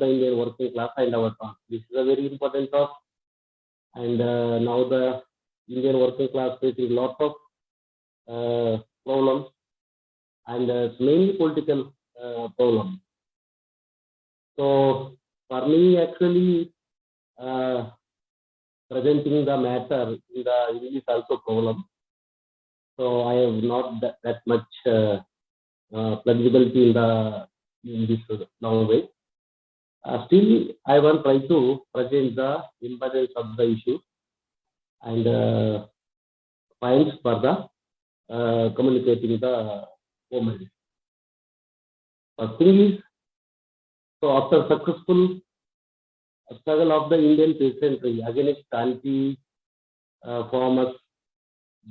the Indian working class and our talk. This is a very important talk. And uh, now the Indian working class facing lot of uh, problems and uh, mainly political uh, problems. So for me, actually, uh, presenting the matter in the English also problem. So I have not that, that much uh, uh, flexibility in the in this language. Uh, still, I will try to present the importance of the issue and uh, points for the uh, communicating the moment. First thing is, so after successful struggle of the Indian peasantry against anti-farmers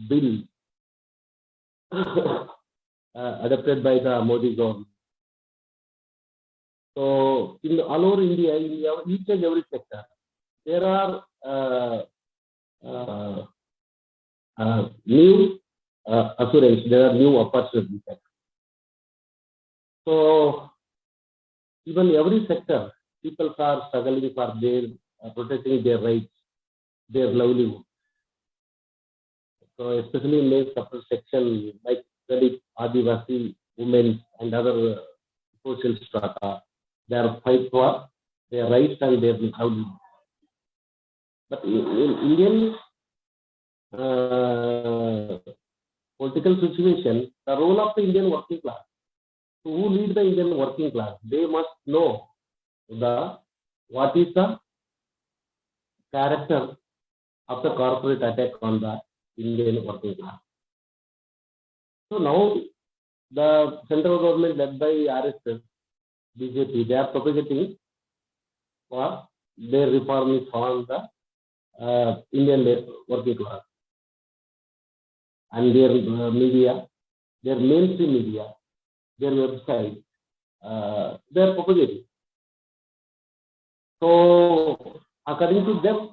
bill uh, adopted by the Modi government. So in all over India, in each and every sector, there are uh, uh, uh, new uh, assurance, there are new opportunities. So even every sector, people are struggling for their uh, protecting their rights, their livelihood. So especially in the upper section like Dalit, Adivasi, women and other uh, social strata, they are fight for their rights and their livelihood. But in, in Indian uh, political situation, the role of the Indian working class, who lead the Indian working class, they must know the what is the character of the corporate attack on the Indian working class. So now the central government led by RSS, BJP, they are propagating for their reform is on the uh, Indian working class and their uh, media, their mainstream media, their website, uh, they are propagating. So according to them,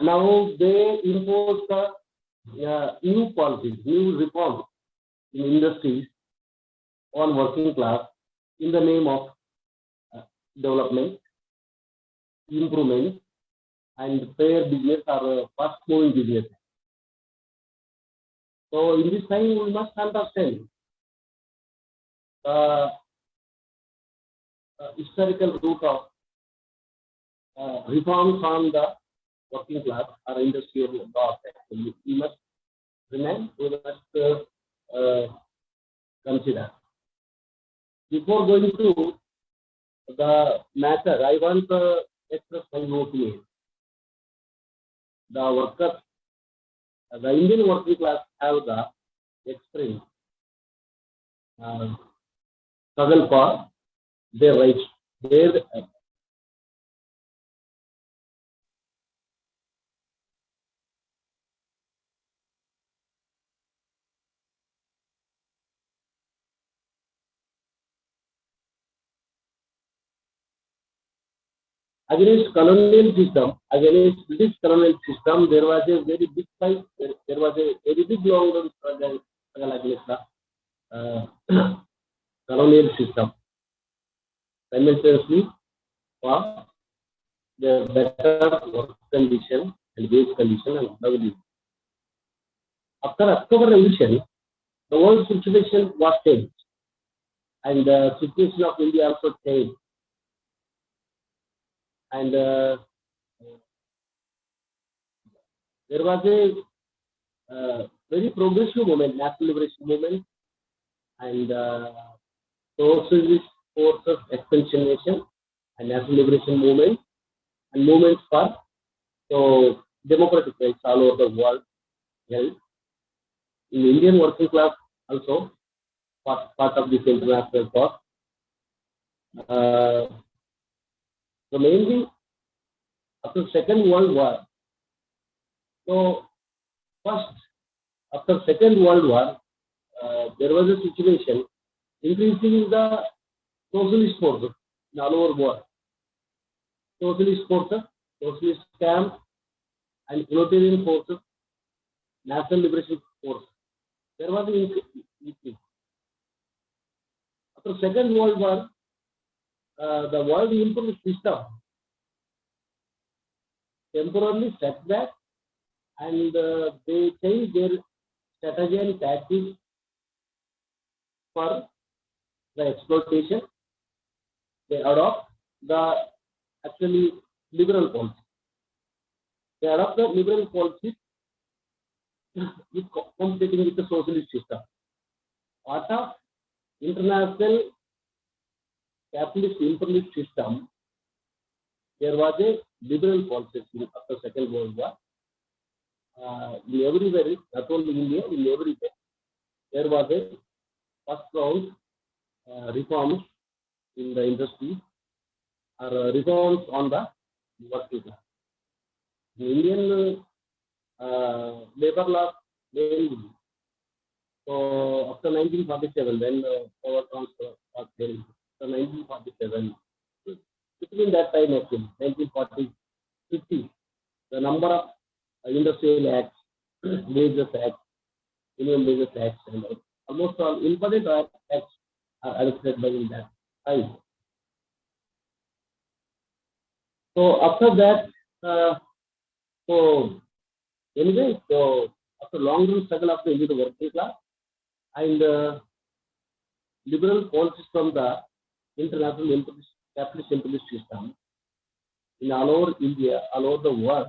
now they impose the uh, new policies, new reforms in industries on working class in the name of uh, development, improvement, and fair business or uh, fast moving business. So in this time, we must understand the uh, historical root of uh, reforms on the working class or industrial law. We must remain, we must uh, consider. Before going to the matter, I want to express my opinion. The workers, the Indian working class have the experience, uh, struggle for their rights, their against colonial system, against British colonial system, there was a very big fight, there, there was a very big long struggle against the uh, colonial system. Simultaneously, for the better work condition and wage condition and livelihood. After October Revolution, the world situation was changed, and the situation of India also changed and uh, there was a uh, very progressive movement, national liberation movement, and uh, socialist forces expansion nation and national liberation movement and movements for so democratic rights all over the world held. In Indian working class also part, part of this international thought. So mainly after Second World War. So first, after Second World War, uh, there was a situation increasing the socialist forces in all over world. Socialist forces, socialist camp, and proletarian forces, national liberation force. There was an increase. After Second World War, uh, the world improved system temporarily stepped back and uh, they changed their strategy and tactics for the exploitation. They adopt the actually liberal policy. They adopt the liberal policy with competing with the socialist system. Part of international capitalist imperialist system, there was a liberal policy after Second World War. Uh, in everywhere, not only India, in everywhere, there was a first round uh, reforms in the industry or uh, reforms on the working class. The Indian uh, labor law mainly. So after 1947, when uh, power transfer was there, after 1947, between that time actually, 1940, 50, the number of industrial acts, wages acts, minimum wages acts, and almost all important acts are adopted by in that time. So after that, uh, so anyway, so after long run struggle of the Indian working class and uh, liberal policies from the international imperialist, capitalist system in all over India, all over the world,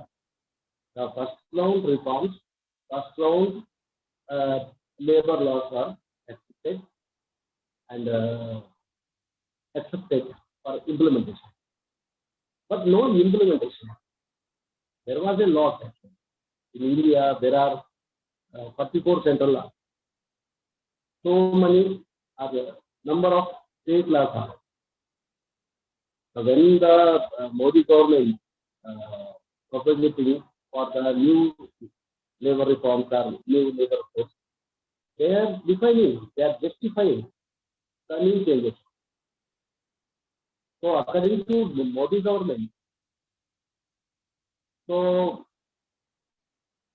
the first round reforms, first round uh, labor laws are accepted and uh, accepted for implementation. But no implementation. There was a law actually. In India, there are uh, 44 central laws. So many are number of state laws are. So when the uh, Modi government uh, proposing for the new labor reforms or new labor codes, they are defining, they are justifying the new changes. So according to the Modi government, so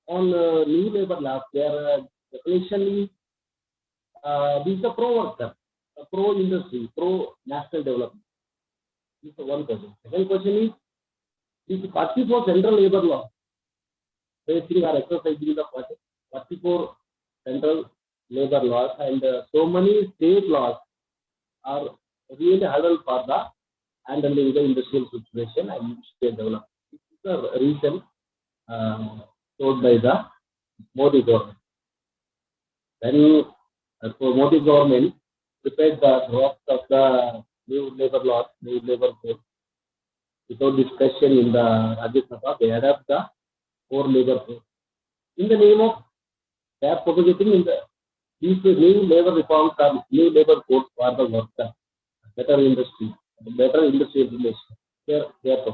on uh, new labor laws, their uh, definition uh, this is a pro worker, pro industry, pro national development. This is one question. Second question is this 44 central labor law, facing or exercising the 44 central labor laws and uh, so many state laws are really hurdle for the handling the industrial situation and state development. This is the reason uh, by the Modi government. Then, uh, so Modi government prepared the draft of the new labor laws, new labor code. Without discussion in the Rajya Sabha, they adapt the core labor code. In the name of they are in the these new labor reforms are new labor codes for the worker, better industry, better industry relation. They are, they are.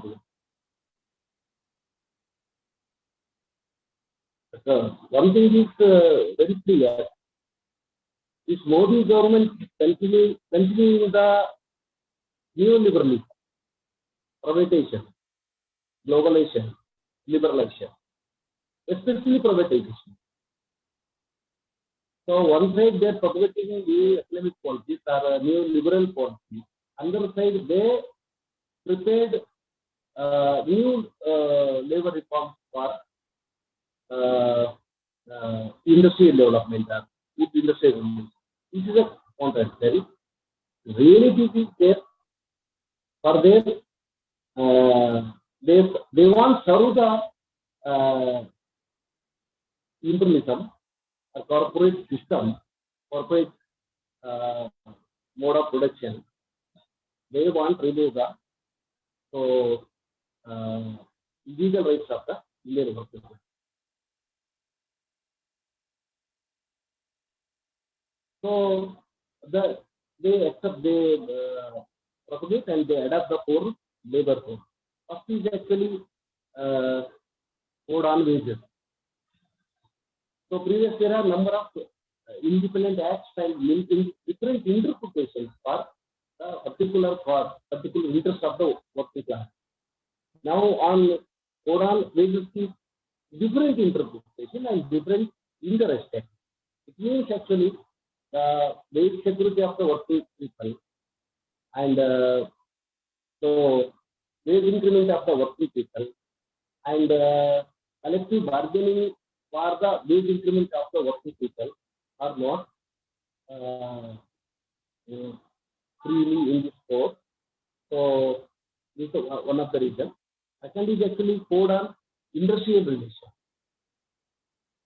So one thing is uh, very clear. This Modi government continue continuing the neoliberalism, privatization, globalization, liberalization, especially privatization. So one side they are propagating the economic policies or new liberal policies. Other side they prepared uh, new uh, labor reforms for uh, uh, industrial development or food industrial development. This is a contradictory. Reality is for their uh, they they want serve the uh, imperialism, a corporate system, corporate uh, mode of production. They want remove the so uh, legal rights of the Indian workers. So the they accept they uh, propagate and they adapt the core labor code. First is actually uh, code on wages. So previous there are number of uh, independent acts and in, in different interpretations for a particular cause, particular interest of the working class. Now on code on wages is different interpretation and different interest. It means actually the basic security of the working people and uh, So wage increment of the working people and uh, collective bargaining for the wage increment of the working people are not uh, freely in this court. So this is one of the reasons. Second is actually code on industrial relation.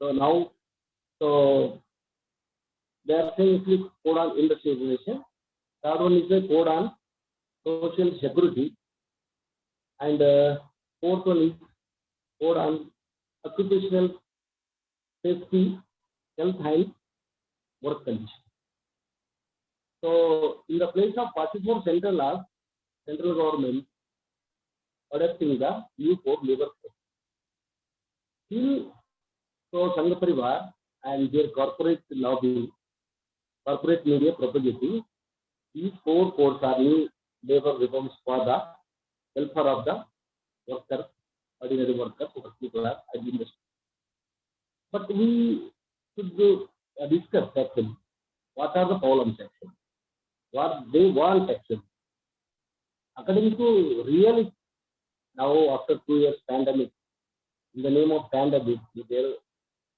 So now, so they are saying actually code on industrial relation. Third one is the code on social security. And uh, fourth one is code on occupational safety, health and work conditions. So in the place of 44 central laws, central government adopting the new code labor code. Still, so Sangha Parivar and their corporate lobby, corporate media propagating these four codes are new labor reforms for the welfare of the worker, ordinary worker, working class, and industry. But we should uh, discuss actually what are the problems actually, what they want actually. According to real now after two years pandemic, in the name of pandemic, there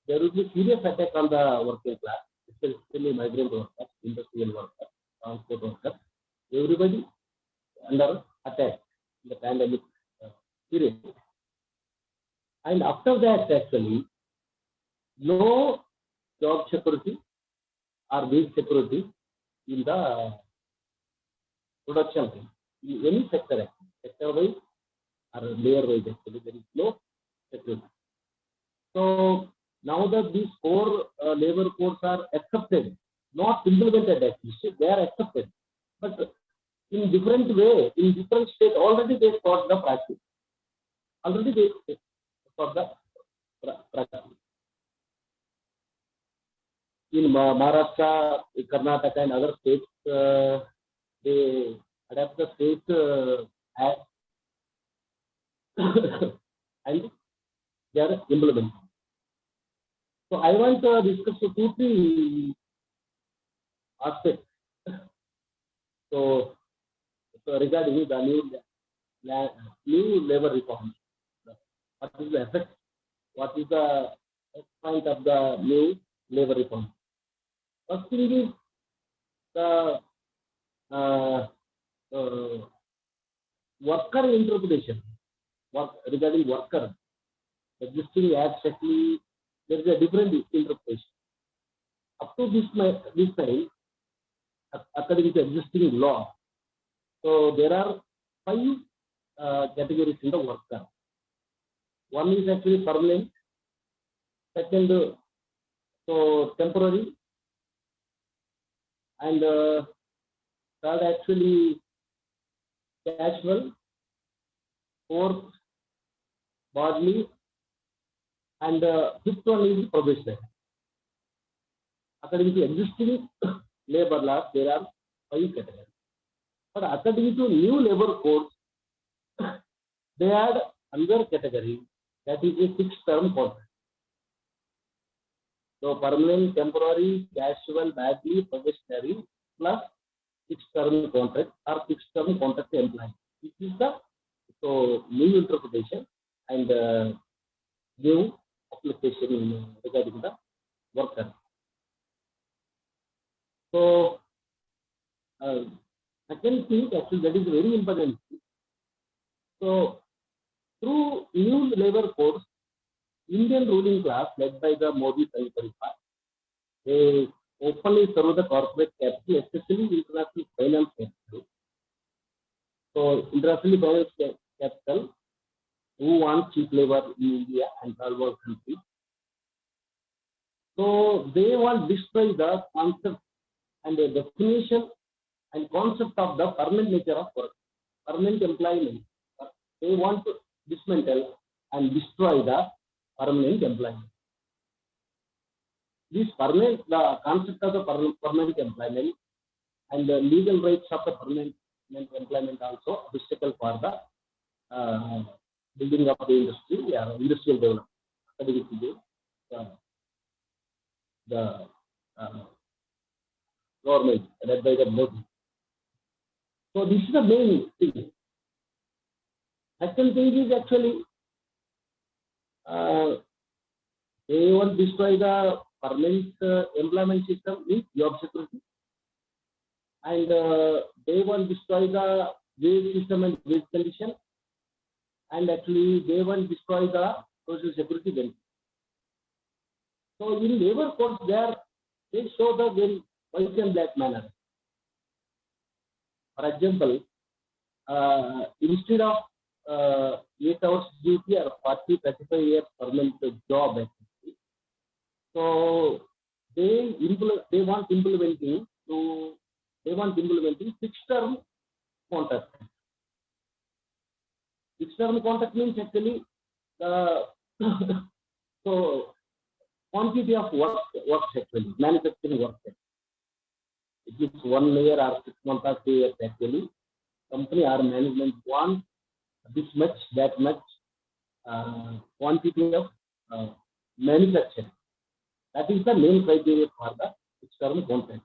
there will be serious attack on the working class, especially migrant workers, industrial workers, transport workers, everybody under attack in the pandemic uh, period. And after that, actually, no job security or wage security in the production in any sector, sector wise or layer wise, actually, there is no security. So now that these four uh, labor codes are accepted, not implemented actually, they are accepted, but in different way, in different state, already they got the practice. Already they got the practice. In Maharashtra, Karnataka, and other states, uh, they adapt the state uh, and they are implementing. So I want to discuss two, three aspects. So, so regarding the new, new labor reform, what is the effect? What is the point of the new labor reform? First thing is the uh, uh, worker interpretation work, regarding worker existing actually there is a different interpretation. Up to this, this time, according to existing law, so there are five uh, categories in the worker. One is actually permanent, second, uh, so temporary, and uh, third actually casual, fourth badli, and uh, fifth one is probationary. According to existing labor laws, there are five categories. But according to new labor codes, they add another category that is a fixed term contract. So permanent, temporary, casual, badly, probationary, plus fixed term contract or fixed term contract employee. This is the so new interpretation and uh, new application regarding the worker. So, uh, second thing actually that is very important. So, through new labor codes, Indian ruling class led by the Modi Parivar, they openly serve the corporate capital, especially international finance capital. So, international finance capital who want cheap labor in India and third world countries. So they want destroy the concept and the definition and concept of the permanent nature of work, permanent employment. They want to dismantle and destroy the permanent employment. This permanent, the concept of the permanent employment and the legal rights of the permanent employment also obstacle for the uh, building up the industry, yeah, industrial development. The, the uh, government led by the Modi. So this is the main thing. Second thing is actually uh, they want to destroy the permanent uh, employment system with job security, and uh, they want to destroy the wage system and wage condition, and actually they want to destroy the social security benefit. So in labor courts there they show the very white and black manner. For example, uh, instead of uh, 8 hours duty or 40, 35 years permanent job actually. So they implement, they want implementing to they want implementing fixed term contract. Fixed term contract means actually the so quantity of work works actually manufacturing work. It is one year or six months or two years actually. Company or management want this much, that much uh, quantity of uh, manufacturing. That is the main criteria for the external contract.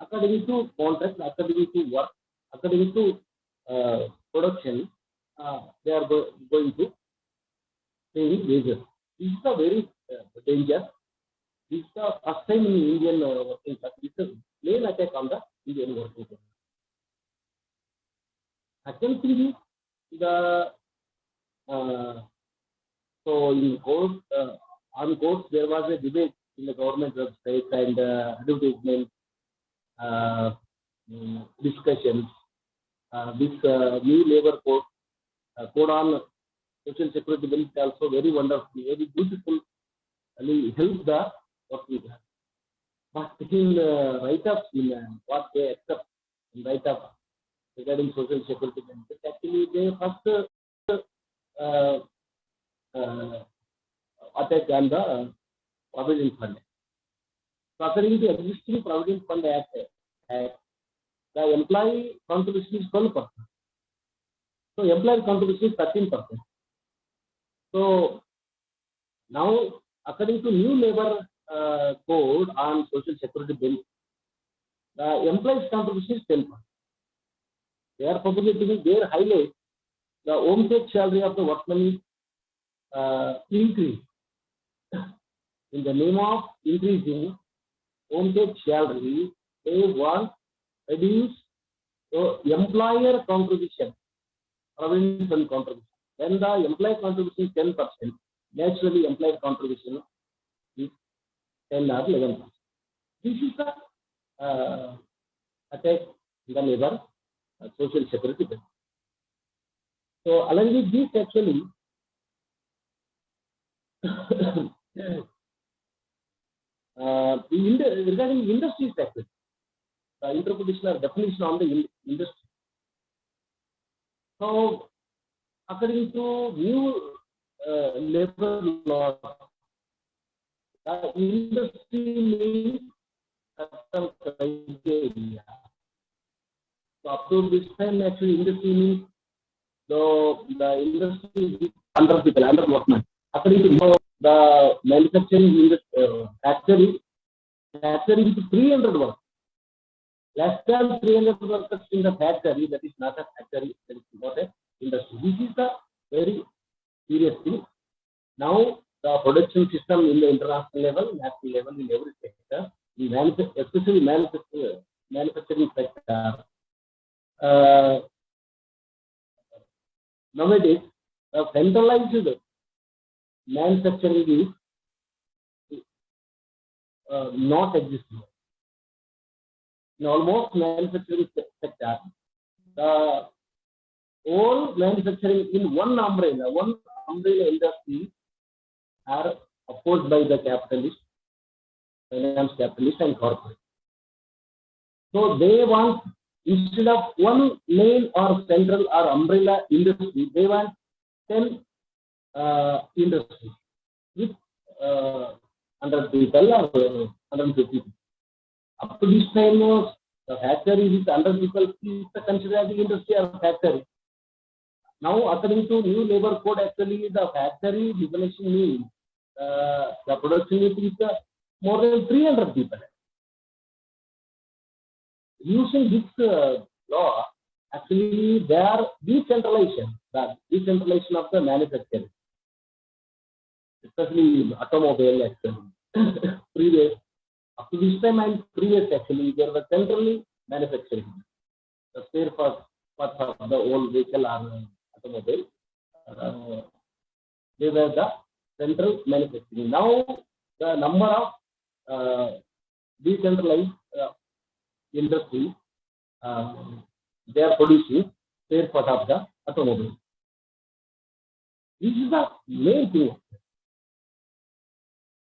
According to contract, according to work, according to uh, production, uh, they are go going to pay wages. This is a very uh, danger. This is the first time in Indian uh, working class. This is a main attack on the Indian working class. Is the uh, so in court uh, on courts there was a debate in the government website and uh, advertisement uh, mm, discussions. Uh, this uh, new labor code uh, code on social security benefit also very wonderful, very beautiful, and help the working class. But in uh, write-ups, in what they accept in write-up regarding social security benefits, actually they first uh, uh, attack on the provident fund. So according to existing provident fund act, act the employee contribution is 12 percent. So employee contribution is 13 percent. So now according to new labor uh, code on social security benefits, the employee's contribution is 10 percent. They are publicly their highlight the home take salary of the workman is uh, increased. In the name of increasing home take salary, they want reduce so employer contribution, fund contribution. When the employer contribution is 10 percent, naturally employer contribution is 10 or 11 percent. This is the uh, attack in the labor social security benefit. So along with this actually, uh, in the, regarding industry sector, the interpretation or definition on the in, industry. So according to new uh, labor law, the industry means custom criteria. So to this time, actually, industry means so the industry is under people, under workmen. According to the manufacturing industry, uh, factory, factory is 300 workers. Less than 300 workers in the factory, that is not a factory, that is not a industry. This is the very serious thing. Now, the production system in the international level, national level, in every sector, especially manufacturing, manufacturing sector, uh, nowadays uh, centralized manufacturing is uh, not existing. In almost manufacturing sector, the all manufacturing in one umbrella, one umbrella industry are opposed by the capitalist, finance capitalist and corporate. So they want instead of one main or central or umbrella industry, they want 10 uh, industries with uh, 100 people or uh, 150 people. Up to this time, uh, the factory with 100 people is considered as industry or factory. Now, according to new labor code, actually the factory definition means uh, the production is uh, more than 300 people using this uh, law, actually they are decentralization, the decentralization of the manufacturing, especially automobile actually. previous, up to this time and previous actually, there was centrally manufacturing. The spare parts of the old vehicle or automobile, uh, they were the central manufacturing. Now the number of uh, decentralized uh, industries uh, they are producing spare part of the automobile. This is the main thing.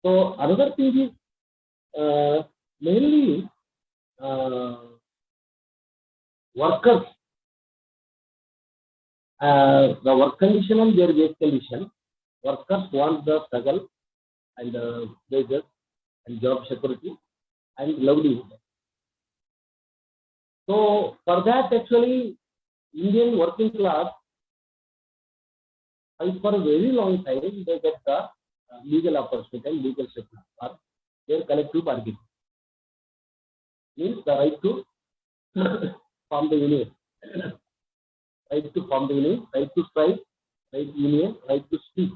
So another thing is uh, mainly uh, workers, uh, the work condition and their wage condition. Workers want the struggle and uh, wages and job security and livelihood. So for that, actually, Indian working class, fight for a very long time, they get the uh, legal opportunity and legal settlement for their collective bargaining. Means the right to form the union, right to form the union, right to strike, right union, right to speak.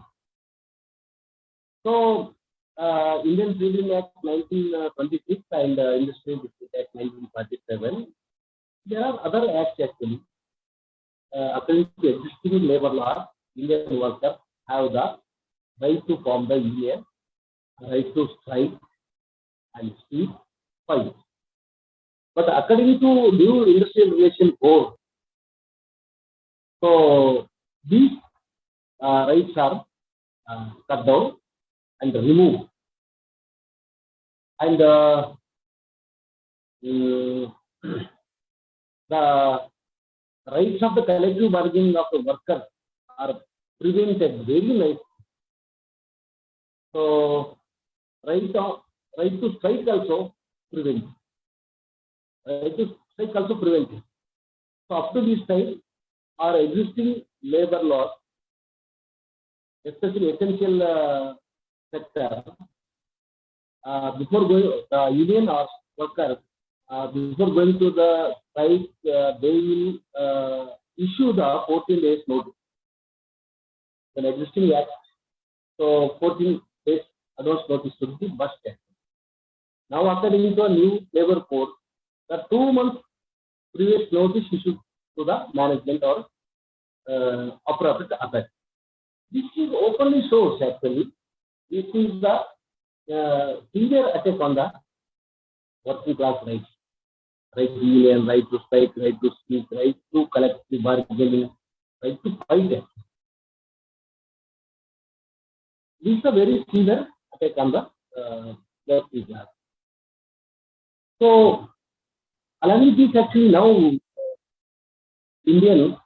So uh, Indian Freedom Act 1926 and uh, Industrial Dispute Act 1947 there are other acts actually. Uh, according to existing labor law, Indian workers have the right to form the union, right to strike and speak, fight. But according to new industrial relation code, so these uh, rights are uh, cut down and removed. And uh, mm, the rights of the collective bargaining of the workers are prevented very nicely. So, right, of, right to strike also prevented. Right to strike also prevented. So, up to this time, our existing labor laws, especially essential uh, sector, uh, before going, the union or workers uh, before going to the site, uh, they will uh, issue the 14 days notice. An existing act, so 14 days advance notice should be must take. Now, according to a new labor code, the two months previous notice issued to the management or uh, appropriate. This is openly shows actually. This is the uh, severe attack on the working class rights right to union, right to strike, right to speak, right to collective bargaining, right to fight. This is a very severe attack on the uh, working class. So, along this actually now Indian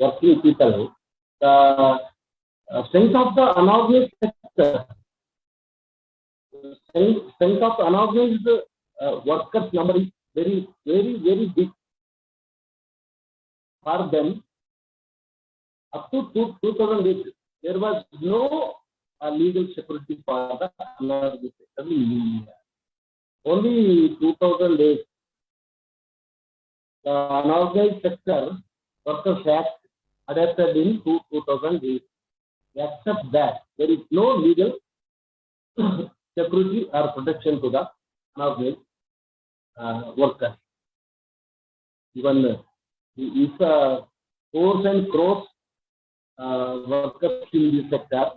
working people, the uh, strength of the unorganized sector, strength, strength of unorganized uh, workers number is very, very, very big for them. Up to two, 2008, there was no uh, legal security for the unorganized sector in India. Only 2008, the unorganized sector workers act adapted in 2008. Except that, there is no legal security or protection to the unorganized uh, workers. Even uh, if uh, crores and crores uh, workers in this sector,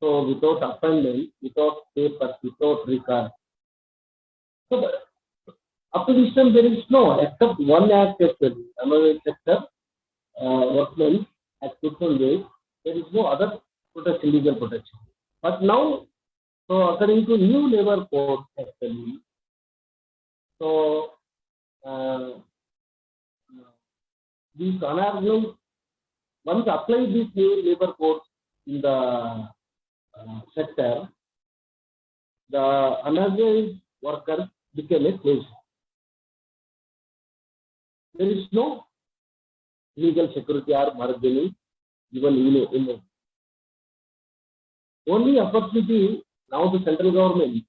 so without appointment, without papers, without record. So the, time there is no, except one act actually, another sector, uh, workmen at different ways, there is no other protection, legal protection. But now, so according to new labor code actually, so, uh, these unorganized, once apply these new labor codes in the uh, sector, the unorganized workers became a slave. There is no legal security or bargaining even in, in only opportunity now the central government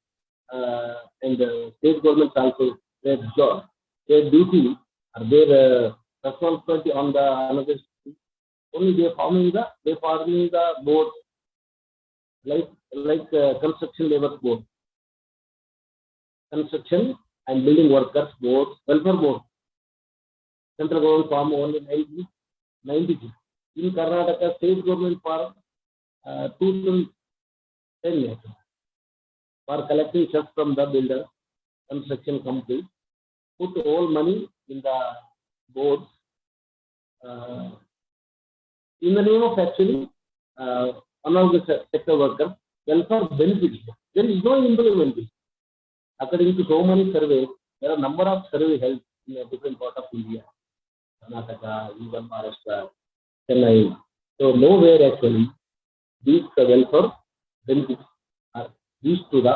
uh, and the state governments also their job, their duty or their uh, responsibility on the another. Only they forming the they forming the board like like uh, construction labor board, construction and building workers board, welfare board. Central government form only 90, 90. In Karnataka, state government form uh, 2010 years for collecting checks from the builder, construction company, put all money in the boards uh, in the name of actually uh, one of the se- sector workers welfare benefits. There is no implementation. According to so many surveys, there are number of survey held in a different part of India, Karnataka, even Maharashtra, Chennai. So nowhere actually these welfare benefits reached to the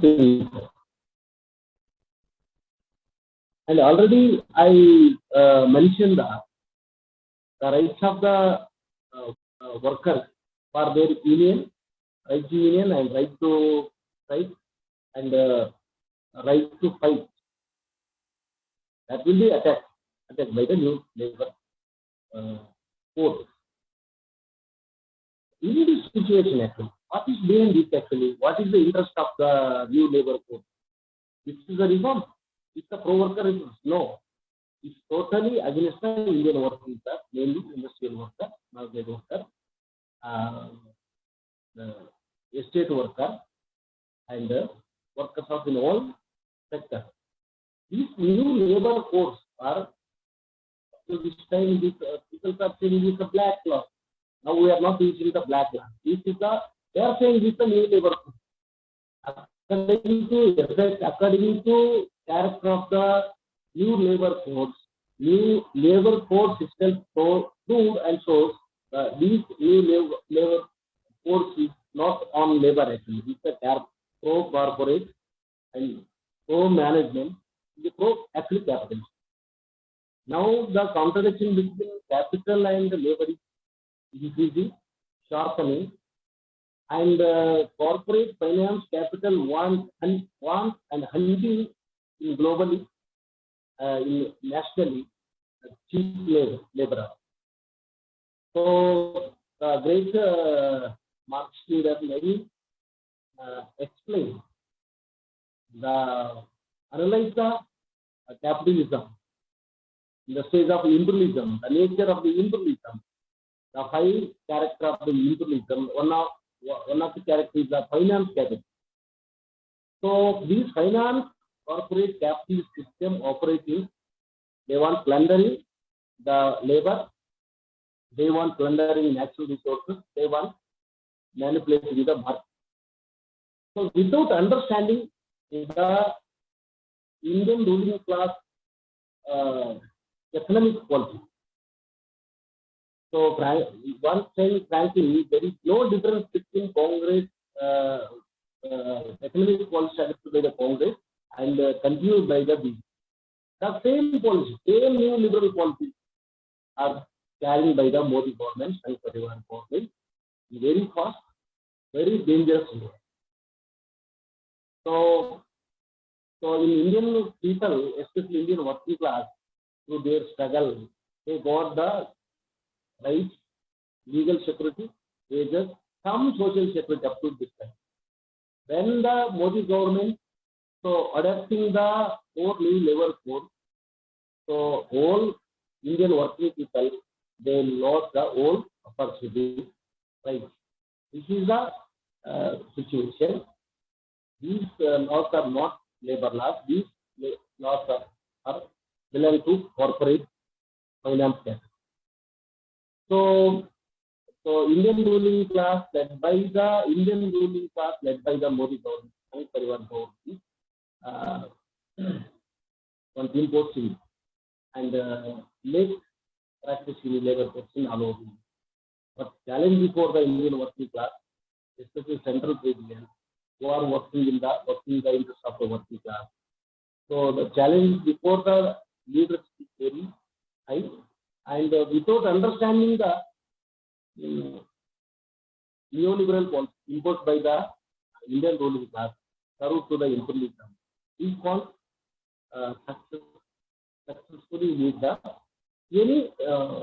thing. And already I uh, mentioned the, the rights of the uh, uh, workers for their union, right to union and right to strike and uh, right to fight. That will be attacked, attacked by the new labor uh, code. In this situation actually, what is behind this actually? What is the interest of the new labor code? This is a reform. It's a pro-worker reform. No. It's totally against the Indian working class, mainly industrial worker, non-trade worker, uh, the estate worker, and uh, workers of in all sectors. These new labor codes are to this time this, uh, people are saying is a black law. Now we are not using the black law. This is the they are saying this is the new labor. According to effect, according to character of the new labor force, new labor force so proved and shows uh, these new labor, labor codes is not on labor actually. It's a pro corporate and pro management, the pro actually capital. Now the contradiction between capital and labor is increasing, sharpening, and uh, corporate finance capital wants and wants and hunting in globally, uh, in nationally, uh, cheap labor, labor. So the great uh, Marx leader Lenin uh, explain the analyze the uh, capitalism, the stage of imperialism, the nature of the imperialism, the five character of the imperialism. One of one of the characters is the finance capital. So these finance corporate capitalist system operating, they want plundering the labor, they want plundering natural resources, they want manipulating the market. So without understanding the Indian ruling class uh, economic policy. So one thing, frankly, there is no difference between Congress uh, uh, economic policy adopted by the Congress and uh, continued by the BJP. The same policy, same new liberal policies are carried by the Modi government and Parivar government very fast, very dangerous. So, so in Indian people, especially Indian working class, through their struggle, they got the rights, legal security, wages, some social security up to this time. When the Modi government so adopting the four new labor code, so all Indian working people they lost the old opportunity right. This is the uh, situation. These uh, laws are not labor laws. These laws are, are belong to corporate finance. So, so Indian ruling class led by the Indian ruling class led by the Modi government and Parivar government uh, on and uh, make practice in labor in all. But challenge before the Indian working class, especially central region, who are working in the working the interest of the working class. So the challenge before the leaders is very high, and uh, without understanding the um, neoliberal policy imposed by the Indian ruling class, served to the imperialism, is called uh, success, successfully lead the any uh,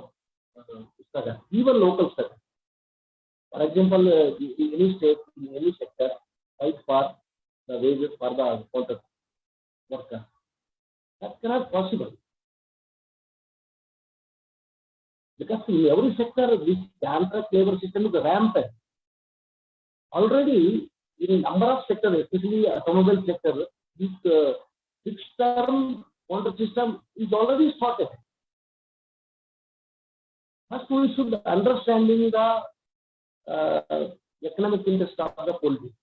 uh, struggle, even local struggle. For example, uh, in any state, in any sector, fight for the wages for the counter worker. That cannot possible. Because in every sector, this contract labor system is rampant. Already, in number of sectors, especially automobile sector, this uh, fixed term contract system is already started. First, we should understanding the uh, economic interest of the politics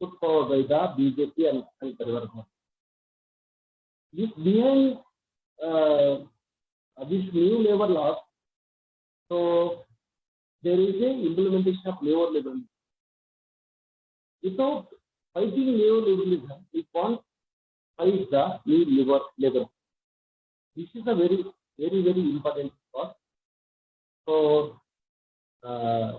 put forward by the BJP and, and Parivar government. This behind uh, this new labor laws, so there is a implementation of neoliberalism. Without fighting neoliberalism, we can't fight the new labor labor. This is a very very very important part. So uh,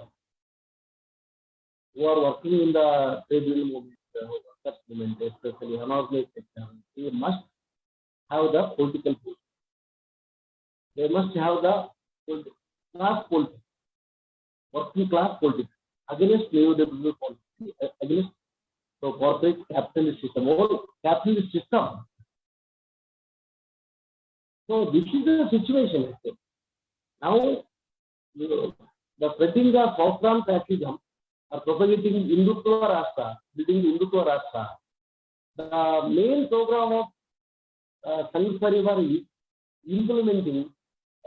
who are working in the trade union movement, uh, workers movement, especially unorganized sector, they must have the political will. They must have the class politics, working class politics against neoliberal policy, uh, against the corporate capitalist system, whole capitalist system. So this is the situation. Now, the spreading of Southern fascism are propagating Hindutva Rashtra, building Hindutva Rashtra. The main program of uh, Sangh Parivar is implementing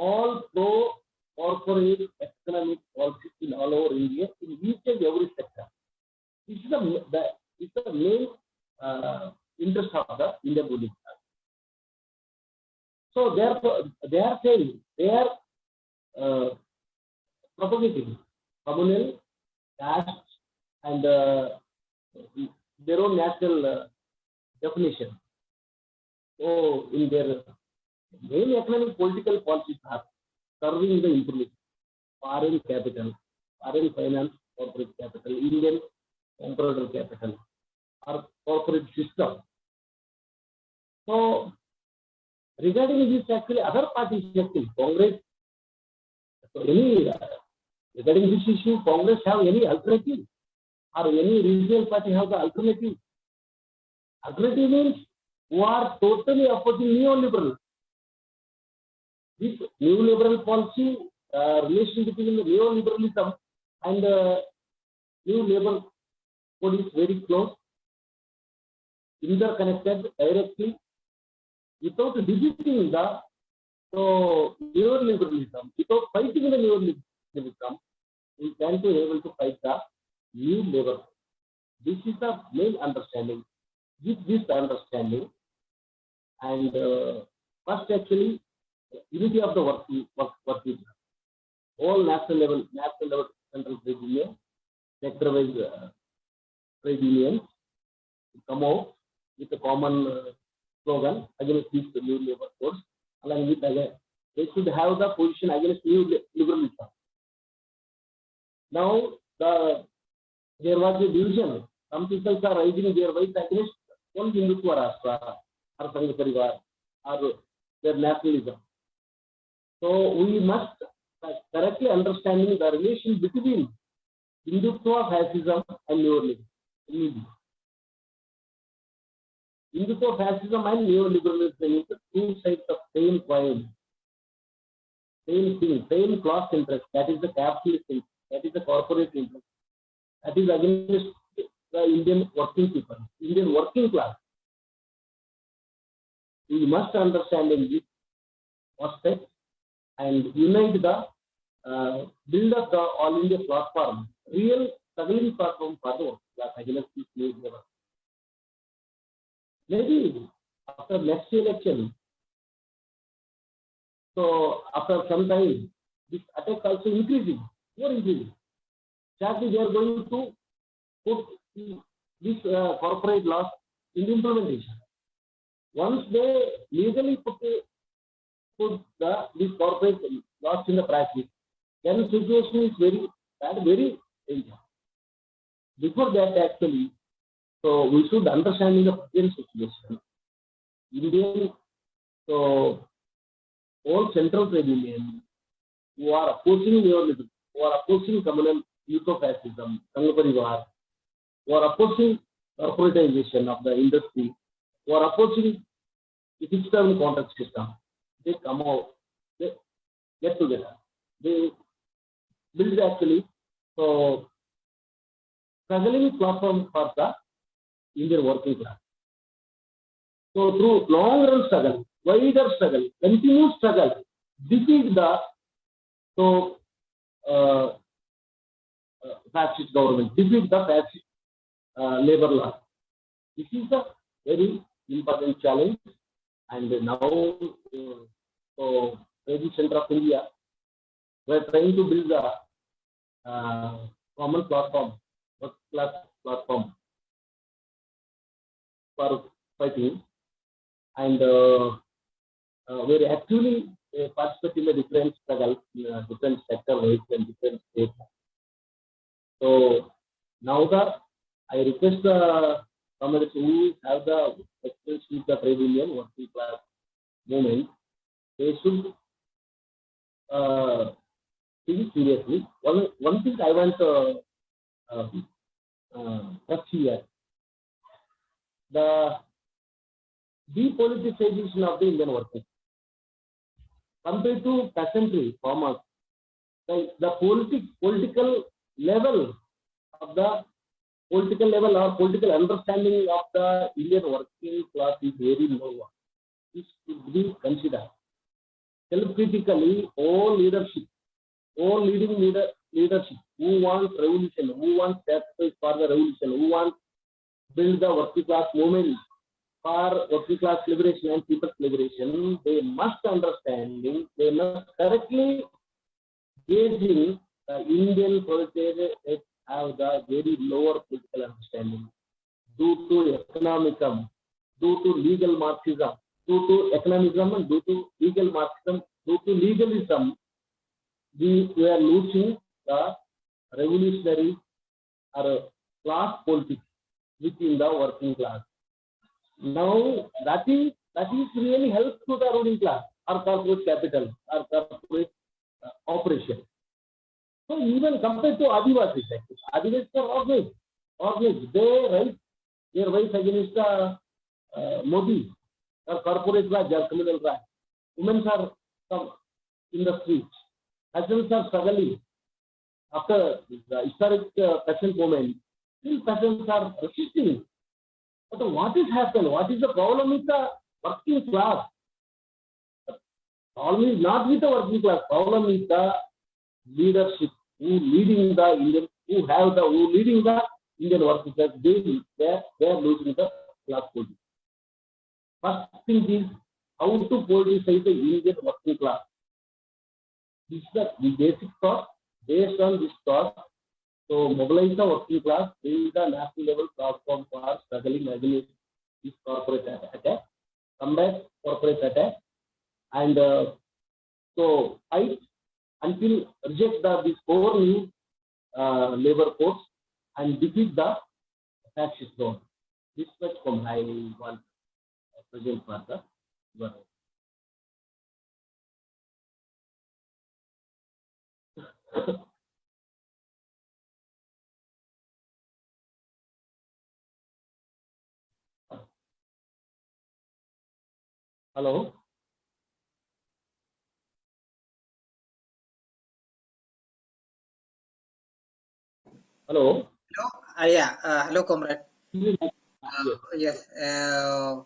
all pro corporate economic policies in all over India in each and every sector. This is the, the, the main uh, interest of the Indian class. So therefore, they are saying, they are uh, propagating communal caste and uh, their own national uh, definition. So, in their main economic political policies are serving the improvement, foreign capital, foreign finance, corporate capital, Indian comprador capital, or corporate system. So, regarding this, actually, other parties, actually, Congress, so any uh, regarding this issue, Congress have any alternative or any regional party have the alternative? Alternative means who are totally opposing neoliberal. This neoliberal policy, uh, relation between the neoliberalism and uh, new labor code is very close, interconnected directly, without defeating the so neoliberalism, without fighting the neoliberalism, we can be able to fight the new labor. This is the main understanding. With this understanding, and uh, first actually, unity of the working work, working class. all national level, national level central trade union, sector wise uh, trade unions come out with a common uh, slogan against this new labor force, along with again, they should have the position against new li- liberalism. Now, the there was a division. Some people are raising their voice against one Hindutva Rashtra or Sangh Parivar or their nationalism. So we must uh, correctly understanding the relation between Hindutva fascism and neoliberalism. Hindutva fascism and neoliberalism is the two sides of same coin. Same thing, same class interest. That is the capitalist interest. That is the corporate interest. That is against the Indian working people, Indian working class. We must understand in this aspect and unite the uh, build up the all India platform, real struggling platform for the against this new labor. Maybe after next election, so after some time, this attack also increasing, more increasing. Exactly, they are going to put this uh, corporate laws in implementation. Once they legally put, put the corporate laws in the practice, then situation is very bad, very dangerous. Before that, actually, so we should understand the present situation. Indian, so all central trade unions who are opposing neoliberalism, who are opposing communal eco-fascism, Parivar, who are opposing corporatization of the industry, who are opposing the fixed term contract system, they come out, they get together. They build actually so struggling platform for the Indian working class. So through long run struggle, wider struggle, continuous struggle, defeat the so uh, uh, fascist government, defeat the fascist uh, labor law. This is a very important challenge, and now uh, so Trade Center of India, we are trying to build a uh, common platform, work class platform for fighting, and uh, uh, we are actually uh, participating in a different struggle, in a different sector and different states. So now the I request the comrades who have the experience with the trade union working class movement, they should uh, think seriously. One one thing I want to uh, uh, touch here, the depoliticization of the Indian workers compared to peasantry farmers, the, the politic, political level of the political level or political understanding of the Indian working class is very low. This should be considered. Self-critically, all leadership, all leading leader, leadership who wants revolution, who wants sacrifice for the revolution, who wants build the working class movement for working class liberation and people's liberation, they must understanding, they must correctly gauging the Indian proletariat have the very lower political understanding due to economicism, due to legal Marxism, due to economism and due to legal Marxism, due to legalism, we, we are losing the revolutionary or class politics within the working class. Now that is that is really help to the ruling class or corporate capital or corporate uh, operation. So even compared to Adivasis, Adivasis are organized. Organized. They raise their voice against the uh, Modi or corporate raj or communal raj. Women are some in the streets. Peasants are struggling. After the historic uh, peasant movement, still peasants are resisting but what is happened? What is the problem with the working class? The problem is not with the working class. Problem is the leadership who leading the Indian, who have the who leading the Indian class. They they they are losing the class politics. First thing is how to politicize the Indian working class. This is the basic thought. Based on this thought, so mobilize the working class, build the national level platform for struggling against this corporate attack, combat corporate attack, and uh, so fight until reject the this four new uh, labor force and defeat the fascist zone. This much from I want present for the Hello. Hello. Hello. Uh, yeah. Uh, hello, comrade. Yes. Uh, yes. Uh,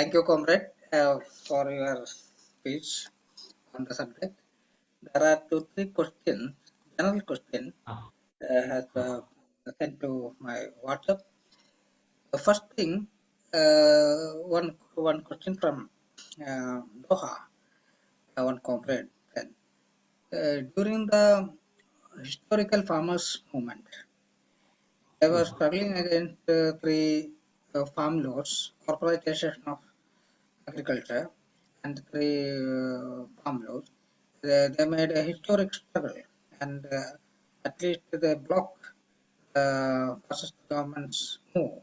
thank you, comrade, uh, for your speech on the subject. There are two, three questions, general question, Ah. uh, has uh, sent to my WhatsApp. The first thing, uh, one one question from Doha, one comrade. Uh, during the historical farmers movement, they were struggling against uh, three uh, farm laws, corporatization of agriculture, and three uh, farm laws. They, they made a historic struggle, and uh, at least they blocked the fascist government's move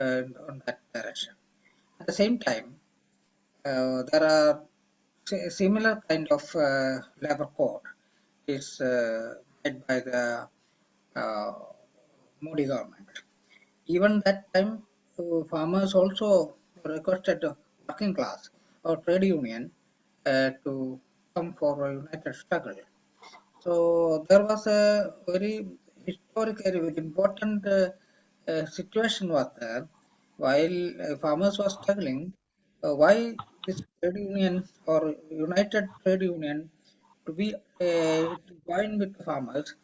uh, on that direction. At the same time, uh, there are similar kind of uh, labor code is uh, by the uh, Modi government. Even that time, uh, farmers also requested the working class or trade union uh, to come for a united struggle. So there was a very historically very important uh, uh, situation was there while uh, farmers were struggling. Why this trade union or united trade union to be uh, to join with the farmers,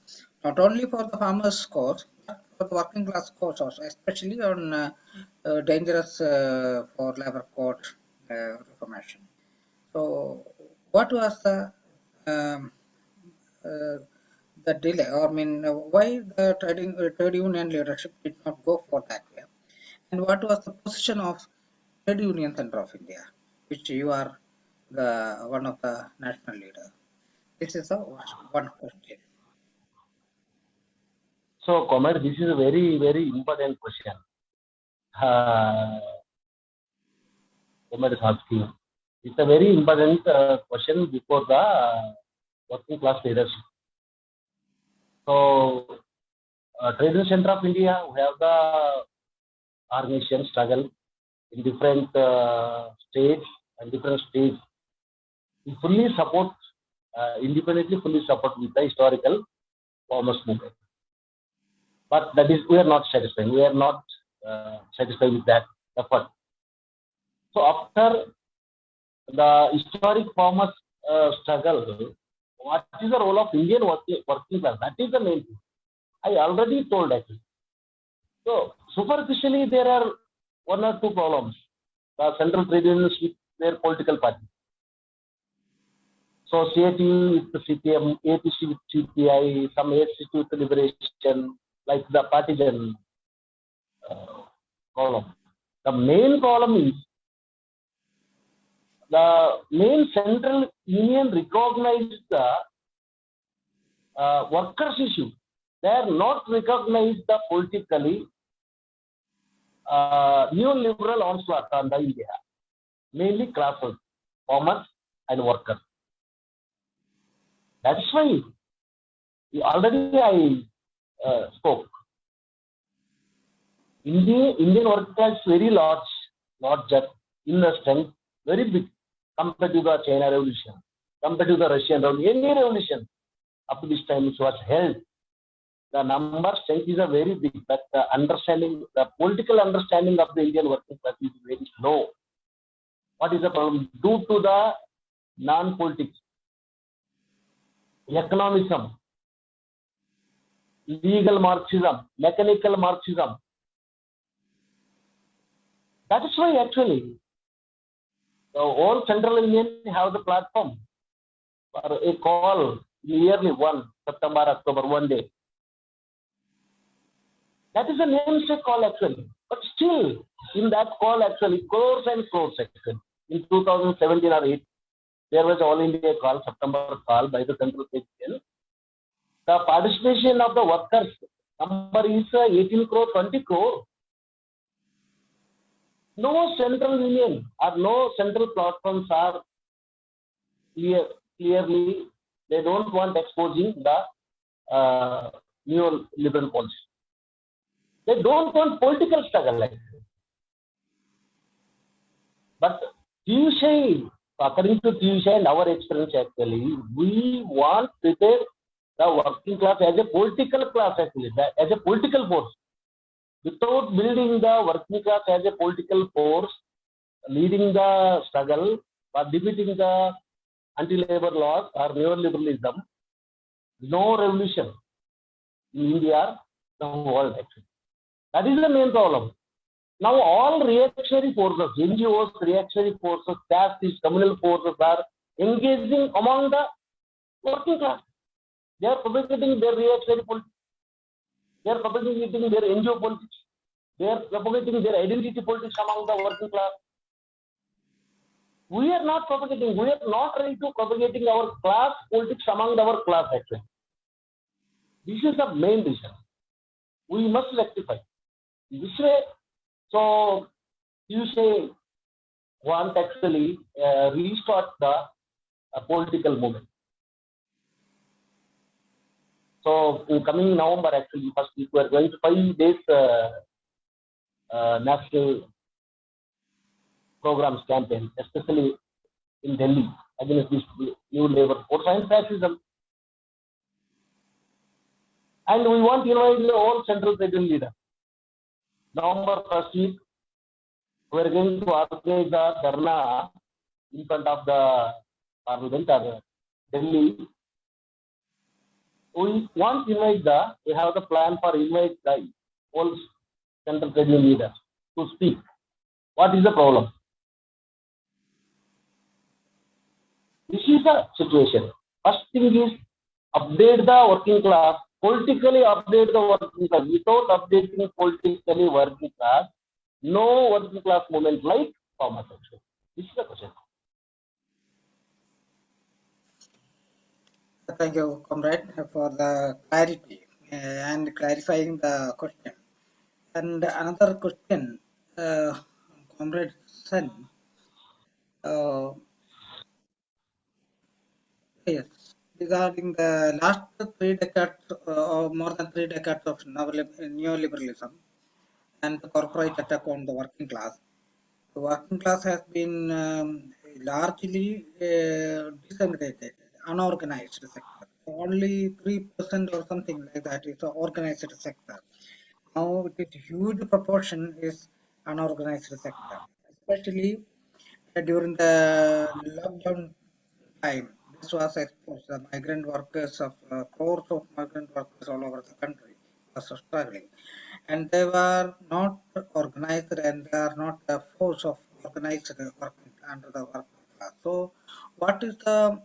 not only for the farmers' cause, but for the working class cause also, especially on uh, uh, dangerous uh, for labor uh, reformation. So, what was the um, uh, the delay, or I mean, uh, why the trading uh, trade union leadership did not go for that way? And what was the position of Trade Union Center of India, which you are the one of the national leader? This is the one question. So, Comrade, this is a very, very important question. Uh, Comrade is asking. It's a very important uh, question before the uh, working class leadership. So, uh, Trade Center of India, we have the organization struggle in different uh, states and different states. We fully support, independently fully support with the historical farmers movement. But that is, we are not satisfied. We are not uh, satisfied with that effort. So after the historic farmers uh, struggle, what is the role of Indian working, working class? That is the main thing. I already told actually. So superficially, there are one or two problems. The central trade unions with their political party. So with the CPM, APC with CPI, some ACT with liberation, like the partisan uh, column. The main problem is the main central union recognized the uh, workers issue. They are not recognized the politically uh, neoliberal onslaught on the India, mainly classes, farmers and workers. That's why already I uh, spoke. India, Indian working class very large, larger in the strength, very big compared to the China revolution, compared to the Russian revolution, any revolution up to this time it was held. The number strength is a very big, but the understanding, the political understanding of the Indian working class is very low. What is the problem? Due to the non-politics, economism, legal Marxism, mechanical Marxism. That is why actually the whole Central Union have the platform for a call yearly one September, October, one day. That is a namesake call actually. But still, in that call actually, crores and crores actually. In 2017 or 8, there was all India call, September call by the Central Union. The participation of the workers number is uh, 18 crore, 20 crore. No central union or no central platforms are clear, clearly, they don't want exposing the uh, neoliberal policy. They don't want political struggle like this. But TUCI, according to TUCI and our experience actually, we want to prepare the working class as a political class actually, as a political force. Without building the working class as a political force, leading the struggle or defeating the anti-labor laws or neoliberalism, no revolution in India, the world actually. That is the main problem. Now all reactionary forces, NGOs, reactionary forces, caste, communal forces are engaging among the working class. They are propagating their reactionary politics. They are propagating their NGO politics. They are propagating their identity politics among the working class. We are not propagating, we are not ready to propagating our class politics among our class actually. This is the main reason. We must rectify. This way, so you say want actually uh, restart the uh, political movement. So in coming November, actually, first week, we are going to five days uh, uh, national programs campaign, especially in Delhi against this new labor force and fascism. And we want to invite all central federal leaders. November first week, we are going to organize the dharna in front of the parliament or Delhi. We to invite the, we have the plan for invite the all central federal leaders to speak. What is the problem? This is the situation. First thing is update the working class, politically update the working class. Without updating politically working class, no working class movement like farmers action. This is the question. Thank you, comrade, for the clarity uh, and clarifying the question. And another question, uh, comrade Sen. Uh, yes, regarding the last three decades uh, or more than three decades of neoliberalism and the corporate attack on the working class. The working class has been um, largely uh, disseminated, unorganized sector. Only 3% or something like that is the organized sector. Now it is huge proportion is unorganized sector, especially uh, during the lockdown time. This was exposed. The migrant workers of uh, crores of migrant workers all over the country was struggling and they were not organized and they are not a force of organized working under the working class. So, what is the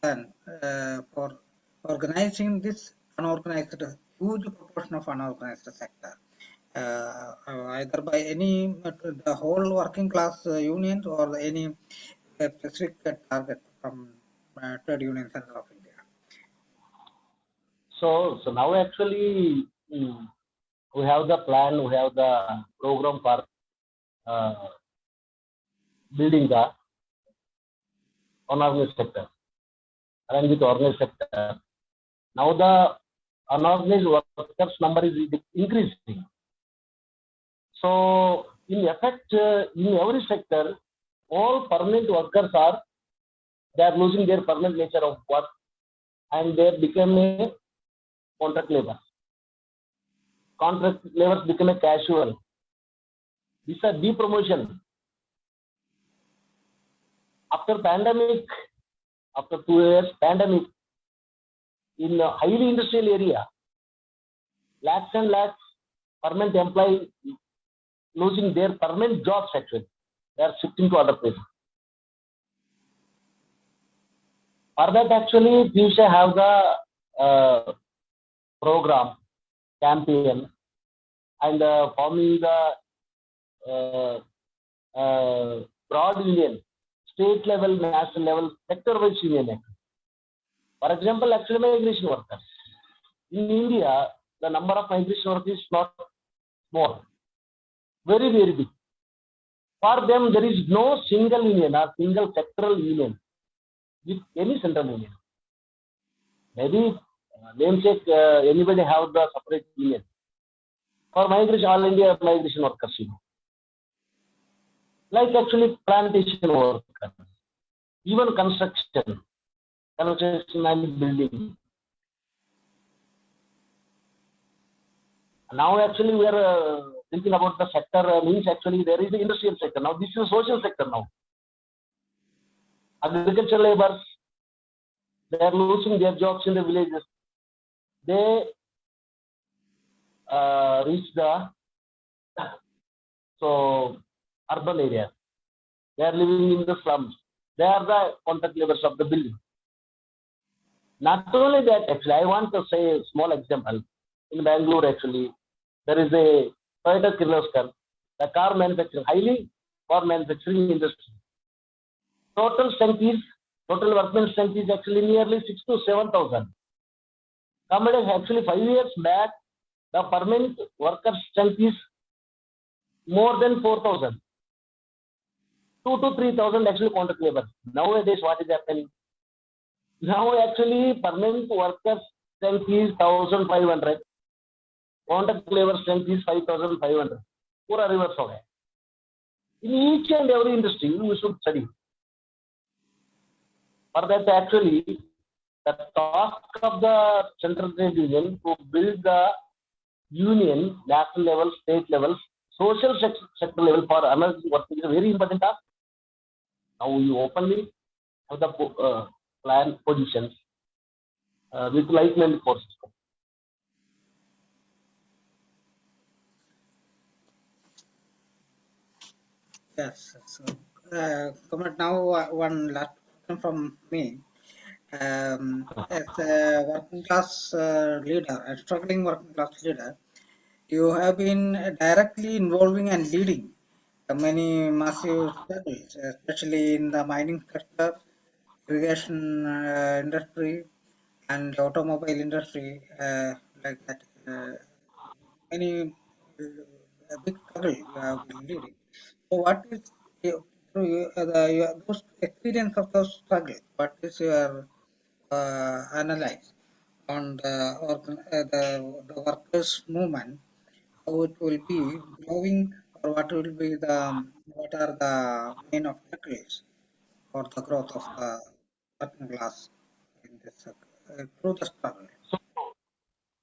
plan uh, for organizing this unorganized, huge proportion of unorganized sector? Uh, either by any the whole working class uh, unions or any uh, specific target from uh, trade union center of India. So, so now actually mm, we have the plan, we have the program for uh, building the unorganized sector, along with organized sector. Now the unorganized workers number is increasing. So in effect, uh, in every sector, all permanent workers are they are losing their permanent nature of work and they become a contract labor contract labors become a casual. This is a depromotion. After pandemic, after two years pandemic, in a highly industrial area, lakhs and lakhs permanent employees losing their permanent jobs actually. They are shifting to other places. For that actually, we should have the uh, program campaign and uh, forming the uh, uh, broad union, state level, national level, sector wise union. For example, actually migration workers. In India, the number of migration workers is not small, very, very big. For them, there is no single union or single sectoral union with any central union. Maybe namesake uh, anybody have the separate union for migration all india migration workers you know. Like actually plantation workers. Even construction construction and building. Now actually we are uh, thinking about the sector uh, means actually there is the industrial sector. Now this is social sector now agricultural laborers they are losing their jobs in the villages they uh, reach the so urban areas. They are living in the slums. They are the contact laborers of the building. Not only that, actually, I want to say a small example. In Bangalore, actually, there is a Toyota Kirloskar, the car manufacturing, highly car manufacturing industry. Total strength is, total workman strength is actually nearly six to 7,000. Comrades, actually five years back, the permanent worker strength is more than 4,000. two to three thousand actually contract labor. Nowadays, what is happening? Now actually permanent workers strength is thousand five hundred. Contract labor strength is five thousand five hundred. पूरा reverse हो गया. In each and every industry, we should study. For that, actually, the task of the central trade union to build the union, national level, state level, social sector level for analysis work is a very important task. Now you openly have the uh, plan positions uh, with like-minded forces. Yes. So, uh, comment now uh, one last from me. Um, as a working class uh, leader, a struggling working class leader, you have been directly involving and leading many massive struggles, especially in the mining sector, irrigation uh, industry, and automobile industry, uh, like that. Uh, many uh, big struggle you have been leading. So, what is your, through your, uh, the, your those experience of those struggle? What is your uh, analyze on the, uh, the the workers' movement? How it will be growing, or what will be the um, what are the main obstacles for the growth of the working class in this uh, through the struggle? So,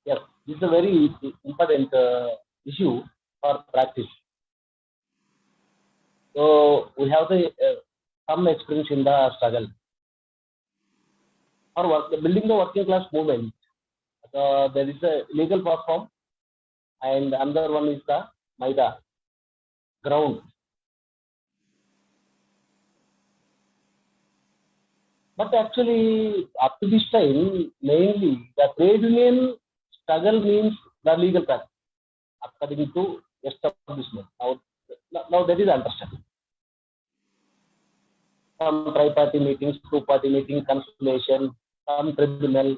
yes, this is a very important uh, issue for practice. So we have the uh, some experience in the struggle. For work, building the working class movement, uh, there is a legal platform, and another one is the Maidan ground. But actually, up to this time, mainly the trade union struggle means the legal practice according to establishment. Now, now that is understanding. Some tri-party meetings, two-party meeting, conciliation, some tribunal.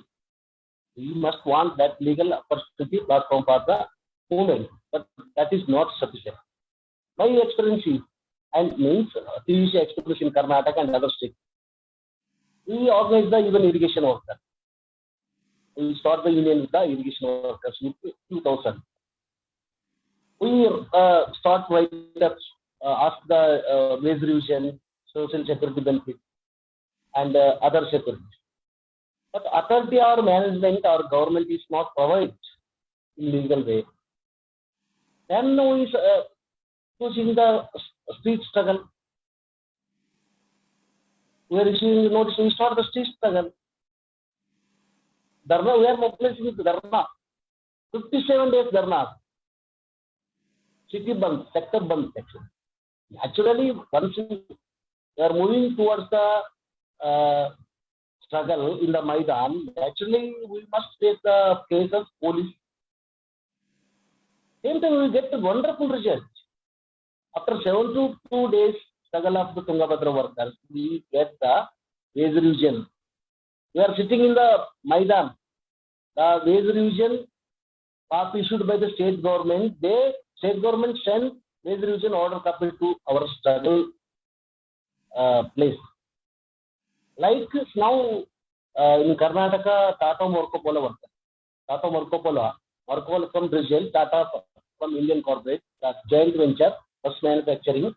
We must want that legal opportunity platform for the movement, but that is not sufficient. My experience and means uh, TUCI experience in Karnataka and other states. We organize the even irrigation workers. We start the union with the irrigation workers in 2000 we uh, start right up, uh, ask the uh, revision, social security benefit, and uh, other security. But authority or management or government is not provided in legal way. Then we uh, choosing the street struggle. We are issuing notice, we start the street struggle. Dharna, we are mobilizing with Dharna. 57 days Dharna. city band, sector band section. Actually, once we are moving towards the uh, struggle in the Maidan, actually we must take the case of police. Same time we get a wonderful result. After seven to two days struggle of the Tungabhadra workers, we get the wage revision. We are sitting in the Maidan. The wage revision pass issued by the state government, they state government send wage revision order copy to our struggle place. Like now uh, in Karnataka, Tata Marco Polo worker. Tata Marco Polo from Brazil, Tata from Indian corporate, that joint venture, bus manufacturing.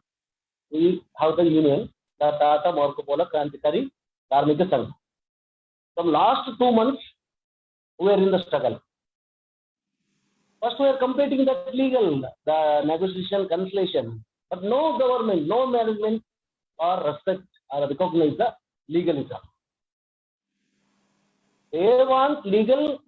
We have the union, the Tata Marco Polo Krantikari Karmika Sangh. From last two months, we are in the struggle. First, we are completing that legal, the negotiation, conciliation. But no government, no management or respect or recognize the legalism. They want legal.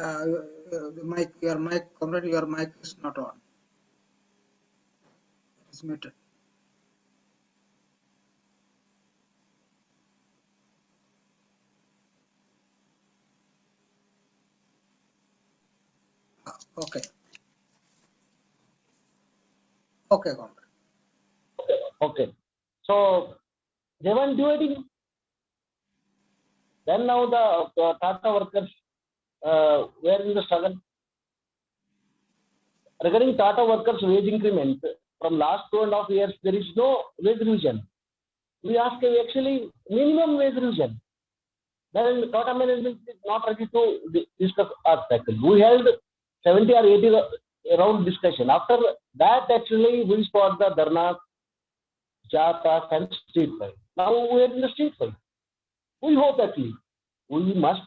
Uh, uh, mic, your mic, comrade, your mic is not on. It's muted. Okay. Okay, comrade. Okay. So they want dividing. Then now the Tata workers uh, were in the struggle. Regarding Tata workers' wage increment, from last two and a half years, there is no wage revision. We ask actually minimum wage revision. Then Tata management is not ready to di- discuss tackle. We held 70 or 80 round discussion. After that, actually, we spot the Dharna, Jata, and street fight. Now we are in the street fight. We hope actually we must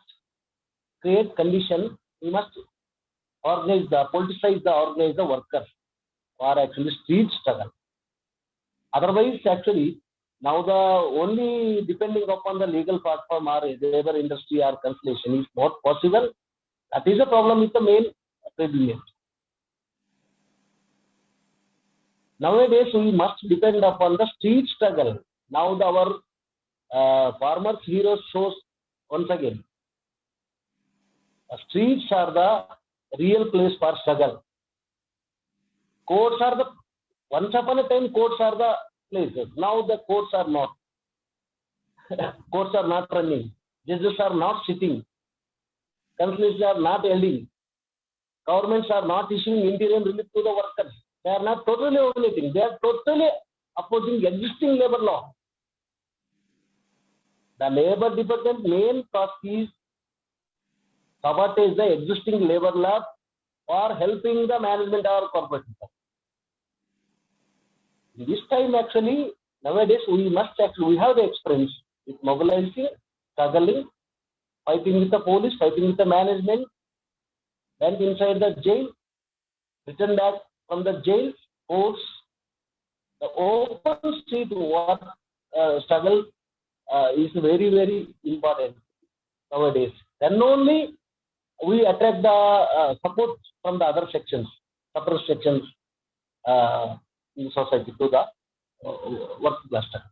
create condition. We must organize the politicize the organize the workers for actually street struggle. Otherwise, actually, now the only depending upon the legal platform or labor industry or conciliation is not possible. That is a problem with the main Nowadays, we must depend upon the street struggle. Now, the, our uh, farmers' heroes shows once again. The streets are the real place for struggle. Courts are the once upon a time courts are the places. Now the courts are not. courts are not running. Judges are not sitting. Councils are not holding. Governments are not issuing interim relief to the workers. They are not totally violating. They are totally opposing existing labor law. The labor department main task is to sabotage the existing labor law or helping the management or corporate. This time actually nowadays we must actually we have the experience with mobilizing, struggling, fighting with the police, fighting with the management, went inside the jail, returned back from the jail, courts, the open street war uh, struggle uh, is very very important nowadays. Then only we attract the uh, support from the other sections, suppressed sections uh, in society to the uh, class. struggle.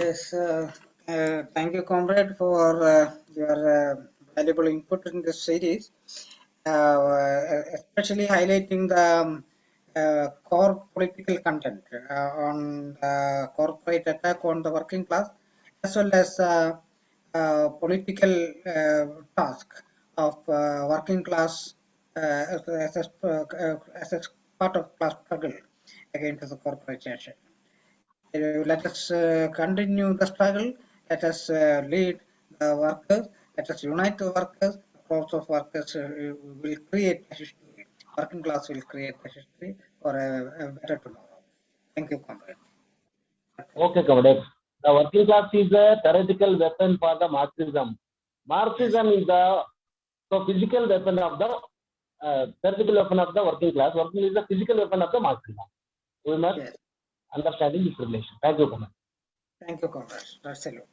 Yes, uh, uh, thank you, comrade, for uh, your uh, valuable input in this series, uh, especially highlighting the um, core political content on the corporate attack on the working class, as well as political task of working class as, a- as, a, part of class struggle against the corporation. Uh, let us uh, continue the struggle. Let us uh, lead the workers. Let us unite the workers. The crowds of workers uh, will create a history. Working class will create a history for a, a better tomorrow. Thank you, comrade. Okay, comrade. The working class is a theoretical weapon for the Marxism. Marxism is the so physical weapon of the uh, theoretical weapon of the working class. Working is the physical weapon of the Marxism. We must Yes. understand this relation. Thank you, comrade. Thank you, comrade. Salute.